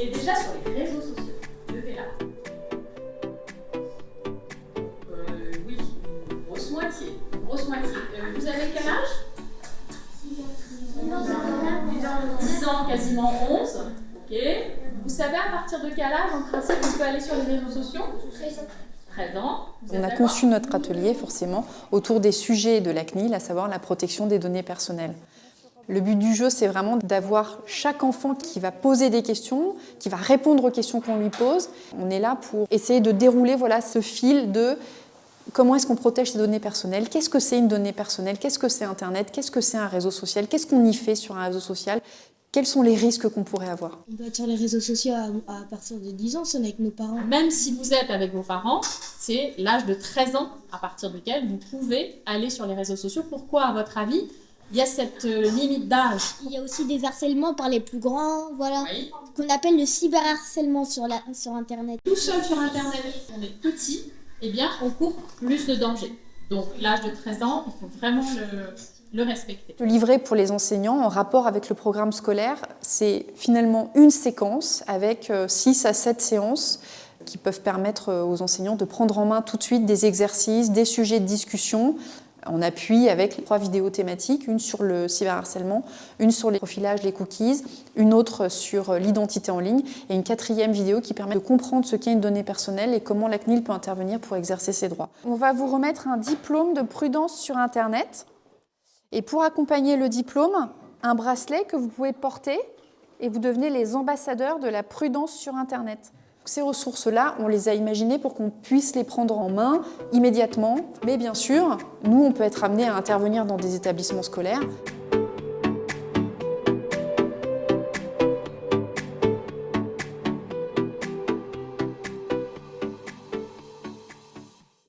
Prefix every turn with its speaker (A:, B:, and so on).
A: est déjà sur les réseaux sociaux. Levez là. Euh, oui, une grosse moitié. Une grosse moitié. Euh, vous avez quel âge 10 ans, quasiment 11. Ok. Vous savez à partir de quel âge, en principe, on peut aller sur les réseaux sociaux 13 ans.
B: On a conçu notre atelier forcément autour des sujets de la CNIL, à savoir la protection des données personnelles. Le but du jeu, c'est vraiment d'avoir chaque enfant qui va poser des questions, qui va répondre aux questions qu'on lui pose. On est là pour essayer de dérouler voilà, ce fil de comment est-ce qu'on protège ses données personnelles, qu'est-ce que c'est une donnée personnelle, qu'est-ce que c'est Internet, qu'est-ce que c'est un réseau social, qu'est-ce qu'on y fait sur un réseau social, quels sont les risques qu'on pourrait avoir.
C: On peut être sur les réseaux sociaux à, à partir de 10 ans, c'est avec nos parents.
A: Même si vous êtes avec vos parents, c'est l'âge de 13 ans à partir duquel vous pouvez aller sur les réseaux sociaux. Pourquoi, à votre avis, il y a cette euh, limite d'âge
D: Il y a aussi des harcèlements par les plus grands, voilà,
A: Oui.
D: qu'on appelle le cyberharcèlement sur, la, sur Internet.
A: Tout seul sur Internet, on est petit, eh bien, on court plus de danger. Donc, l'âge de 13 ans, il faut vraiment le, le respecter.
B: Le livret pour les enseignants en rapport avec le programme scolaire, c'est finalement une séquence avec 6 à 7 séances qui peuvent permettre euh, aux enseignants de prendre en main tout de suite des exercices, des sujets de discussion en appui avec trois vidéos thématiques, une sur le cyberharcèlement, une sur les profilages, les cookies, une autre sur l'identité en ligne et une quatrième vidéo qui permet de comprendre ce qu'est une donnée personnelle et comment la CNIL peut intervenir pour exercer ses droits. On va vous remettre un diplôme de prudence sur Internet. Et pour accompagner le diplôme, un bracelet que vous pouvez porter et vous devenez les ambassadeurs de la prudence sur Internet. Ces ressources-là, on les a imaginées pour qu'on puisse les prendre en main immédiatement. Mais bien sûr, nous, on peut être amené à intervenir dans des établissements scolaires